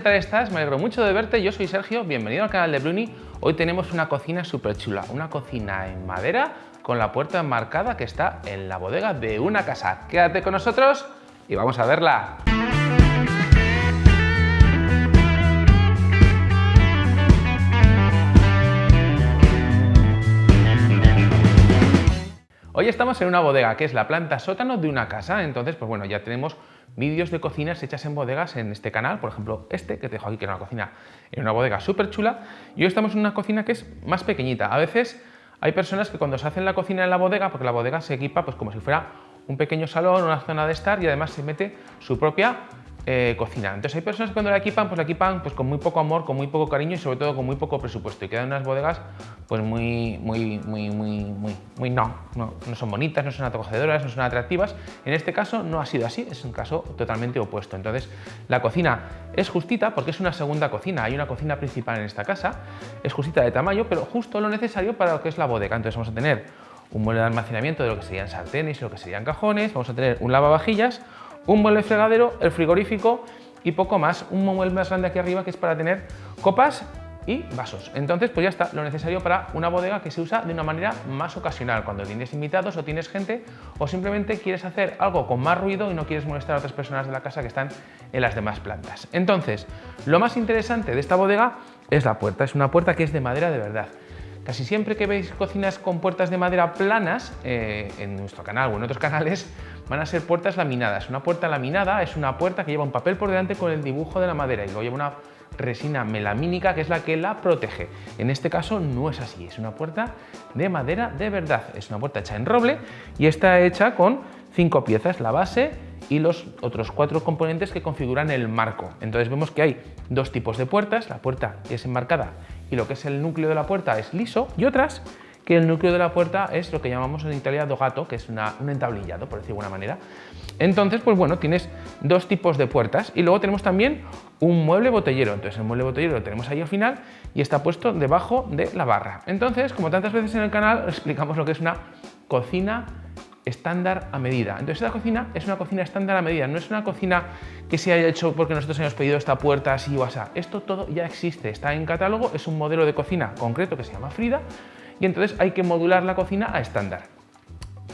¿qué tal estás? Me alegro mucho de verte, yo soy Sergio, bienvenido al canal de Bruni. Hoy tenemos una cocina súper chula, una cocina en madera con la puerta enmarcada que está en la bodega de una casa. Quédate con nosotros y vamos a verla. Hoy estamos en una bodega que es la planta sótano de una casa, entonces pues bueno, ya tenemos vídeos de cocinas hechas en bodegas en este canal, por ejemplo este que te dejo aquí que era una cocina en una bodega súper chula y hoy estamos en una cocina que es más pequeñita. A veces hay personas que cuando se hacen la cocina en la bodega, porque la bodega se equipa pues como si fuera un pequeño salón, una zona de estar y además se mete su propia eh. Entonces hay personas que cuando la equipan, pues la equipan pues, con muy poco amor, con muy poco cariño y sobre todo con muy poco presupuesto. Y quedan unas bodegas pues muy, muy, muy, muy, muy, muy no, no, no son bonitas, no son acogedoras, no son atractivas. En este caso no ha sido así, es un caso totalmente opuesto. Entonces la cocina es justita porque es una segunda cocina. Hay una cocina principal en esta casa, es justita de tamaño, pero justo lo necesario para lo que es la bodega. Entonces vamos a tener un mueble de almacenamiento de lo que serían sartenes y lo que serían cajones, vamos a tener un lavavajillas, un mueble fregadero, el frigorífico y poco más. Un mueble más grande aquí arriba que es para tener copas y vasos. Entonces, pues ya está, lo necesario para una bodega que se usa de una manera más ocasional, cuando tienes invitados o tienes gente o simplemente quieres hacer algo con más ruido y no quieres molestar a otras personas de la casa que están en las demás plantas. Entonces, lo más interesante de esta bodega es la puerta, es una puerta que es de madera de verdad. Casi siempre que veis cocinas con puertas de madera planas, eh, en nuestro canal o en otros canales, van a ser puertas laminadas. Una puerta laminada es una puerta que lleva un papel por delante con el dibujo de la madera y luego lleva una resina melamínica que es la que la protege. En este caso no es así, es una puerta de madera de verdad. Es una puerta hecha en roble y está hecha con cinco piezas, la base y los otros cuatro componentes que configuran el marco. Entonces vemos que hay dos tipos de puertas, la puerta es enmarcada y lo que es el núcleo de la puerta es liso y otras que el núcleo de la puerta es lo que llamamos en Italia dogato, que es una, un entablillado, por decir de alguna manera. Entonces, pues bueno, tienes dos tipos de puertas y luego tenemos también un mueble botellero. Entonces el mueble botellero lo tenemos ahí al final y está puesto debajo de la barra. Entonces, como tantas veces en el canal, explicamos lo que es una cocina estándar a medida. Entonces esta cocina es una cocina estándar a medida, no es una cocina que se haya hecho porque nosotros hemos pedido esta puerta así o así. Esto todo ya existe, está en catálogo, es un modelo de cocina concreto que se llama Frida y entonces hay que modular la cocina a estándar.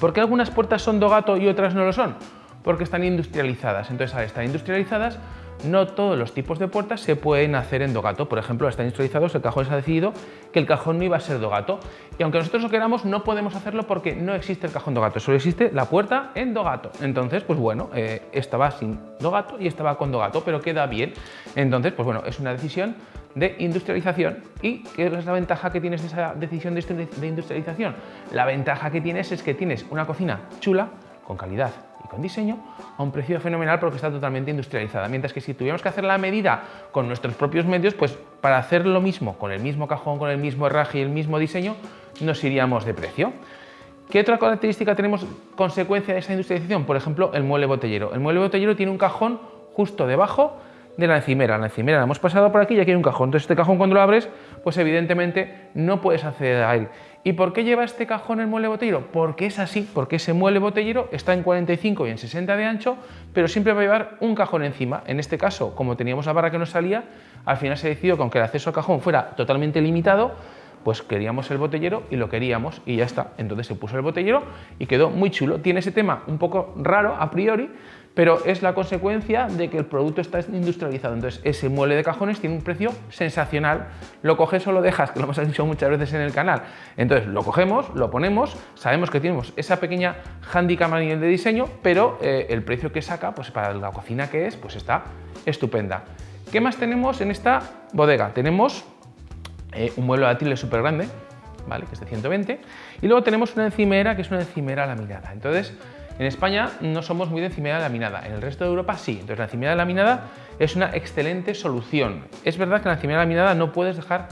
¿Por qué algunas puertas son Dogato y otras no lo son? Porque están industrializadas. Entonces al industrializadas no todos los tipos de puertas se pueden hacer en Dogato. Por ejemplo, están industrializados, el cajón se ha decidido que el cajón no iba a ser Dogato. Y aunque nosotros lo queramos, no podemos hacerlo porque no existe el cajón Dogato, solo existe la puerta en Dogato. Entonces, pues bueno, eh, esta sin Dogato y esta va con Dogato, pero queda bien. Entonces, pues bueno, es una decisión de industrialización. ¿Y qué es la ventaja que tienes de esa decisión de industrialización? La ventaja que tienes es que tienes una cocina chula, con calidad con diseño a un precio fenomenal porque está totalmente industrializada. Mientras que si tuviéramos que hacer la medida con nuestros propios medios, pues para hacer lo mismo, con el mismo cajón, con el mismo herraje y el mismo diseño, nos iríamos de precio. ¿Qué otra característica tenemos consecuencia de esa industrialización? Por ejemplo, el mueble botellero. El mueble botellero tiene un cajón justo debajo de la encimera. La encimera la hemos pasado por aquí y aquí hay un cajón. Entonces este cajón cuando lo abres, pues evidentemente no puedes acceder a él. ¿Y por qué lleva este cajón el mueble botellero? Porque es así, porque ese mueble botellero está en 45 y en 60 de ancho, pero siempre va a llevar un cajón encima. En este caso, como teníamos la barra que nos salía, al final se decidió que aunque el acceso al cajón fuera totalmente limitado, pues queríamos el botellero y lo queríamos y ya está. Entonces se puso el botellero y quedó muy chulo. Tiene ese tema un poco raro a priori, pero es la consecuencia de que el producto está industrializado. Entonces ese mueble de cajones tiene un precio sensacional. Lo coges o lo dejas, que lo hemos dicho muchas veces en el canal. Entonces lo cogemos, lo ponemos, sabemos que tenemos esa pequeña handicap a nivel de diseño, pero eh, el precio que saca, pues para la cocina que es, pues está estupenda. ¿Qué más tenemos en esta bodega? Tenemos eh, un mueble de súper grande, ¿vale? que es de 120, y luego tenemos una encimera que es una encimera laminada. Entonces, en España no somos muy de encimera laminada, en el resto de Europa sí. Entonces la encimera laminada es una excelente solución. Es verdad que la encimera laminada no puedes dejar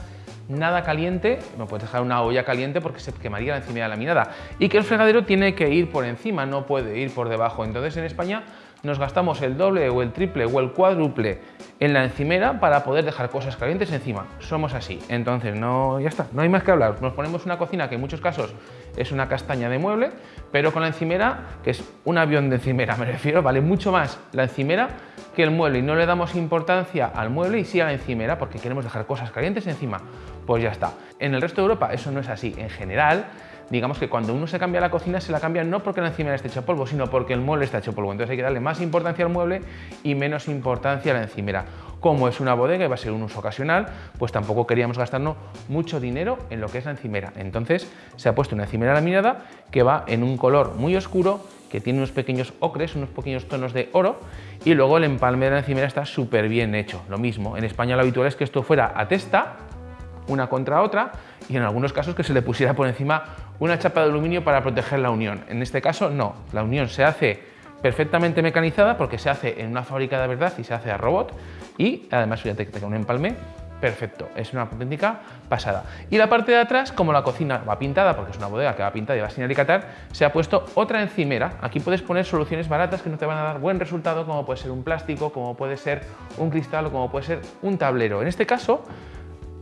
nada caliente, no puedes dejar una olla caliente porque se quemaría la encimera laminada y que el fregadero tiene que ir por encima, no puede ir por debajo. Entonces en España nos gastamos el doble o el triple o el cuádruple en la encimera para poder dejar cosas calientes encima. Somos así. Entonces, no, ya está, no hay más que hablar. Nos ponemos una cocina que en muchos casos es una castaña de mueble, pero con la encimera, que es un avión de encimera, me refiero, vale mucho más la encimera que el mueble y no le damos importancia al mueble y sí a la encimera porque queremos dejar cosas calientes encima, pues ya está. En el resto de Europa eso no es así. En general, digamos que cuando uno se cambia la cocina se la cambia no porque la encimera esté hecha polvo, sino porque el mueble está hecho polvo. Entonces hay que darle más importancia al mueble y menos importancia a la encimera. Como es una bodega y va a ser un uso ocasional, pues tampoco queríamos gastarnos mucho dinero en lo que es la encimera. Entonces se ha puesto una encimera laminada que va en un color muy oscuro, que tiene unos pequeños ocres, unos pequeños tonos de oro y luego el empalme de la encimera está súper bien hecho. Lo mismo, en España lo habitual es que esto fuera a testa, una contra otra, y en algunos casos que se le pusiera por encima una chapa de aluminio para proteger la unión. En este caso no, la unión se hace perfectamente mecanizada porque se hace en una fábrica de verdad y se hace a robot y además fíjate que tenga un empalme perfecto, es una auténtica pasada. Y la parte de atrás, como la cocina va pintada, porque es una bodega que va pintada y va sin alicatar, se ha puesto otra encimera. Aquí puedes poner soluciones baratas que no te van a dar buen resultado, como puede ser un plástico, como puede ser un cristal o como puede ser un tablero. En este caso,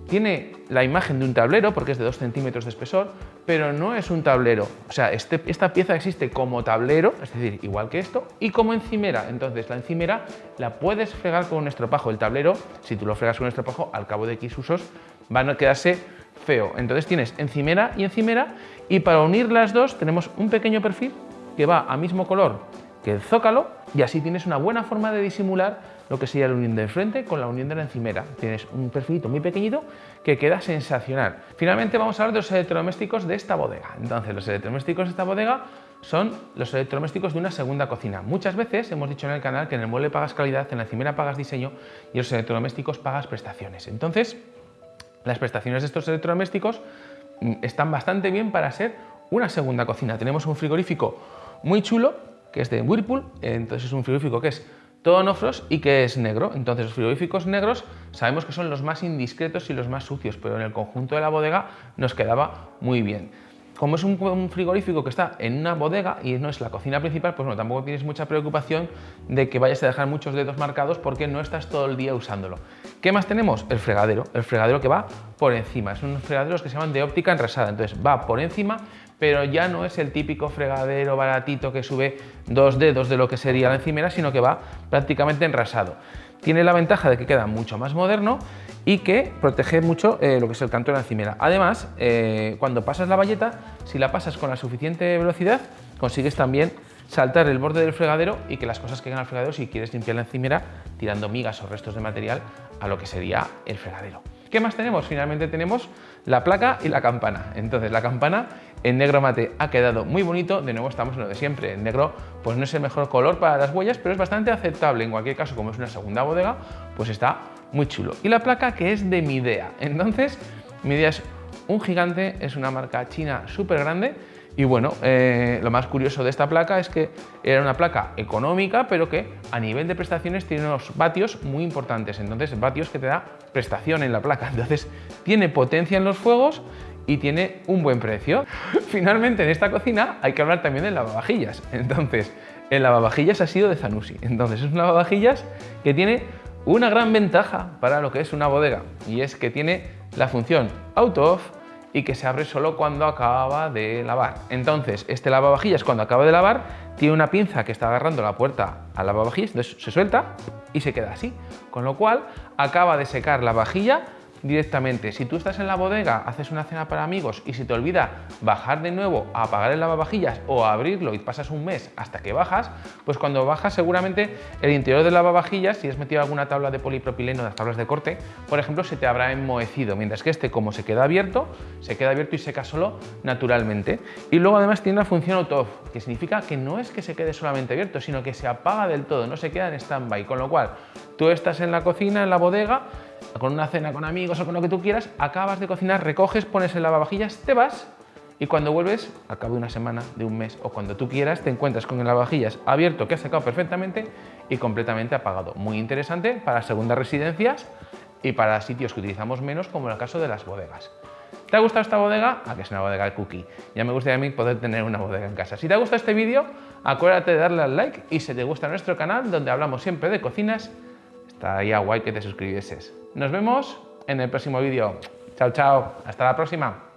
tiene la imagen de un tablero porque es de 2 centímetros de espesor, pero no es un tablero. O sea, este, esta pieza existe como tablero, es decir, igual que esto, y como encimera. Entonces, la encimera la puedes fregar con un estropajo. El tablero, si tú lo fregas con un estropajo, al cabo de X usos, van a quedarse feo. Entonces tienes encimera y encimera, y para unir las dos tenemos un pequeño perfil que va a mismo color que el zócalo, y así tienes una buena forma de disimular lo que sería la unión del frente con la unión de la encimera. Tienes un perfilito muy pequeñito que queda sensacional. Finalmente vamos a hablar de los electrodomésticos de esta bodega. Entonces, los electrodomésticos de esta bodega son los electrodomésticos de una segunda cocina. Muchas veces hemos dicho en el canal que en el mueble pagas calidad, en la encimera pagas diseño y en los electrodomésticos pagas prestaciones. Entonces, las prestaciones de estos electrodomésticos mm, están bastante bien para ser una segunda cocina. Tenemos un frigorífico muy chulo, que es de Whirlpool, entonces es un frigorífico que es todo nofros y que es negro. Entonces los frigoríficos negros sabemos que son los más indiscretos y los más sucios, pero en el conjunto de la bodega nos quedaba muy bien. Como es un, frigorífico que está en una bodega y no es la cocina principal, pues bueno, tampoco tienes mucha preocupación de que vayas a dejar muchos dedos marcados porque no estás todo el día usándolo. ¿Qué más tenemos? El fregadero, el fregadero que va por encima. Son unos fregaderos que se llaman de óptica enrasada, entonces va por encima pero ya no es el típico fregadero baratito que sube dos dedos de lo que sería la encimera, sino que va prácticamente enrasado. Tiene la ventaja de que queda mucho más moderno y que protege mucho eh, lo que es el canto de la encimera. Además, eh, cuando pasas la valleta, si la pasas con la suficiente velocidad, consigues también saltar el borde del fregadero y que las cosas que al fregadero si quieres limpiar la encimera tirando migas o restos de material a lo que sería el fregadero. ¿Qué más tenemos? Finalmente tenemos la placa y la campana. Entonces la campana en negro mate ha quedado muy bonito, de nuevo estamos en lo de siempre, en negro pues no es el mejor color para las huellas, pero es bastante aceptable, en cualquier caso como es una segunda bodega, pues está muy chulo. Y la placa que es de Midea, entonces Midea es un gigante, es una marca china súper grande y bueno, eh, lo más curioso de esta placa es que era una placa económica, pero que a nivel de prestaciones tiene unos vatios muy importantes. Entonces, vatios que te da prestación en la placa. Entonces, tiene potencia en los fuegos y tiene un buen precio. Finalmente, en esta cocina hay que hablar también de lavavajillas. Entonces, el lavavajillas ha sido de Zanussi. Entonces, es un lavavajillas que tiene una gran ventaja para lo que es una bodega y es que tiene la función auto-off y que se abre solo cuando acaba de lavar. Entonces, este lavavajillas cuando acaba de lavar tiene una pinza que está agarrando la puerta al lavavajillas, entonces se suelta y se queda así. Con lo cual, acaba de secar la vajilla directamente. Si tú estás en la bodega, haces una cena para amigos y si te olvida bajar de nuevo a apagar el lavavajillas o abrirlo y pasas un mes hasta que bajas, pues cuando bajas seguramente el interior del lavavajillas, si has metido alguna tabla de polipropileno, las tablas de corte, por ejemplo, se te habrá enmohecido, mientras que este como se queda abierto, se queda abierto y seca solo naturalmente. Y luego además tiene la función auto-off, que significa que no es que se quede solamente abierto, sino que se apaga del todo, no se queda en stand-by, con lo cual tú estás en la cocina, en la bodega, con una cena con amigos o con lo que tú quieras, acabas de cocinar, recoges, pones el lavavajillas, te vas y cuando vuelves, al cabo de una semana, de un mes o cuando tú quieras, te encuentras con el lavavajillas abierto que has sacado perfectamente y completamente apagado. Muy interesante para segundas residencias y para sitios que utilizamos menos, como en el caso de las bodegas. ¿Te ha gustado esta bodega? a que es una bodega de cookie. Ya me gustaría a mí poder tener una bodega en casa. Si te ha gustado este vídeo, acuérdate de darle al like y si te gusta nuestro canal, donde hablamos siempre de cocinas Estaría guay que te suscribieses. Nos vemos en el próximo vídeo. Chao, chao. Hasta la próxima.